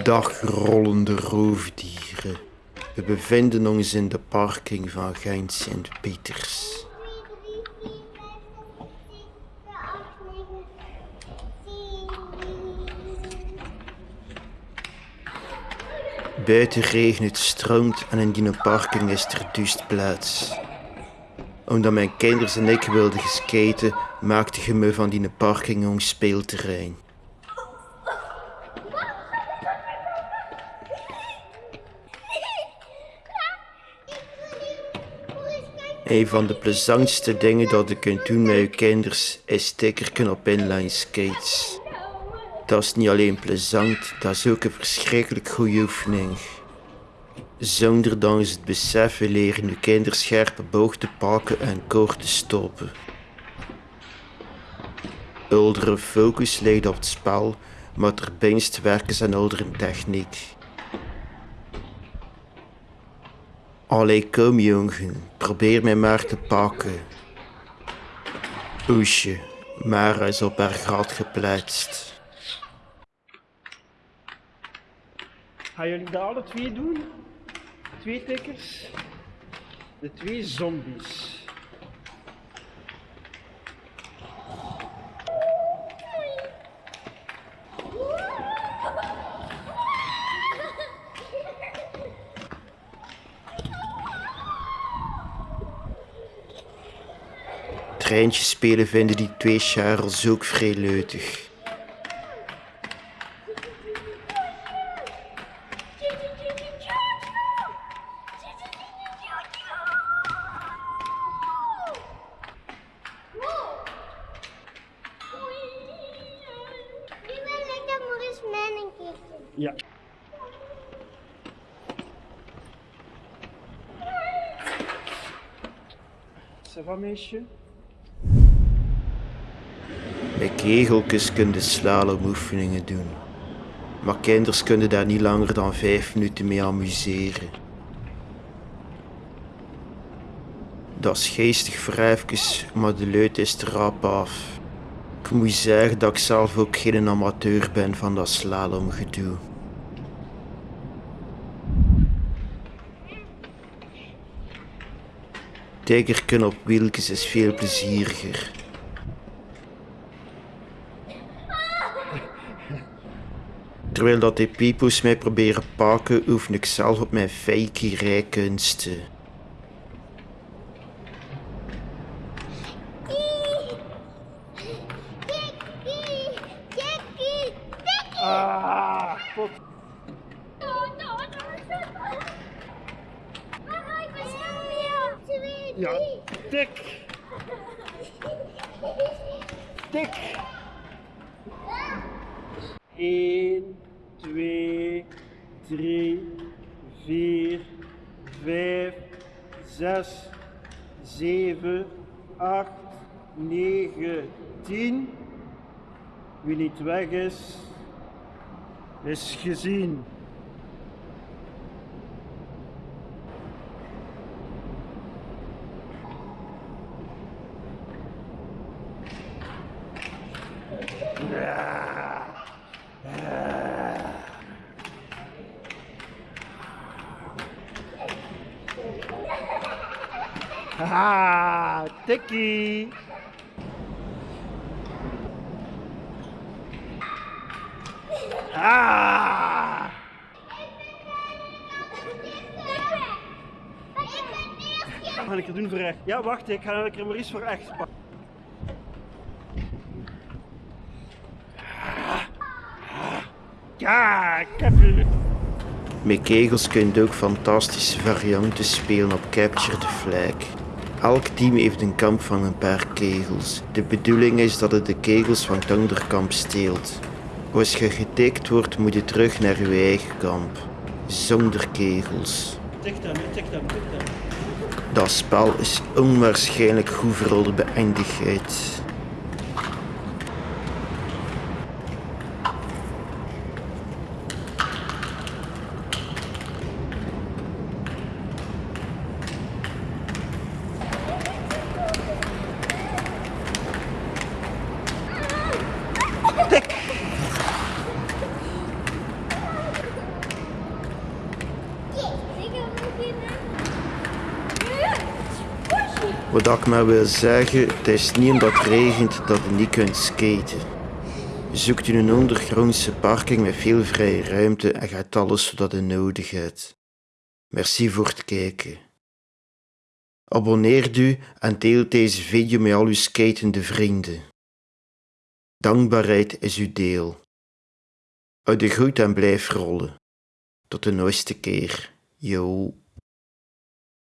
Dag rollende roofdieren. We bevinden ons in de parking van Gent Sint-Pieters. Buiten regent het stroomt en in die parking is er dus plaats. Omdat mijn kinderen en ik wilden skaten, maakte je me van die parking ons speelterrein. Een van de plezantste dingen dat je kunt doen met je kinders is stickeren op inline skates. Dat is niet alleen plezant, dat is ook een verschrikkelijk goede oefening. Zonder dan eens het beseffen leren je kinderen scherpe boog te pakken en kort te stoppen. Uldere focus ligt op het spel, maar ter werken zijn oudere techniek. Allee, kom jongen, probeer mij maar te pakken. Oesje, Mara is op haar gat geplaatst. Gaan jullie dat alle twee doen? Twee tikkers? De twee zombies. Treintje spelen vinden die twee Charles ook vrij leutig. Ja. Ça va, meisje? Kegeltjes kun je slalomoefeningen doen. Maar kinders kunnen daar niet langer dan vijf minuten mee amuseren. Dat is geestig voor maar de leut is er af. Ik moet zeggen dat ik zelf ook geen amateur ben van dat slalomgedoe. Tijgerken op wieltjes is veel plezieriger. Terwijl dat die pipo's mij proberen pakken, oefen ik zelf op mijn fakey rijkunsten. Ah, pot. Ja. Tik. 1, 2, 3, 4, 5, 6, 7, 8, 9, 10. Wie niet weg is, is gezien. Haha, tikkie. Ah! Wat ga ik er doen voor echt? Ja, wacht, ik ga er maar iets voor echt pakken. Ja, ik heb u. Met kegels kun je ook fantastische varianten spelen op Capture the Flag. Elk team heeft een kamp van een paar kegels. De bedoeling is dat het de kegels van het andere kamp steelt. Als je getikt wordt, moet je terug naar je eigen kamp. Zonder kegels. Tik dan, tik dan, tik dan. Dat spel is onwaarschijnlijk goed voor de beëindigheid. Wat ik maar wil zeggen, het is niet omdat het regent dat je niet kunt skaten. Zoekt u een ondergrondse parking met veel vrije ruimte en gaat alles wat je nodig hebt. Merci voor het kijken. Abonneer u en deel deze video met al uw skatende vrienden. Dankbaarheid is uw deel. Uit de groet en blijf rollen. Tot de nooiste keer. Yo.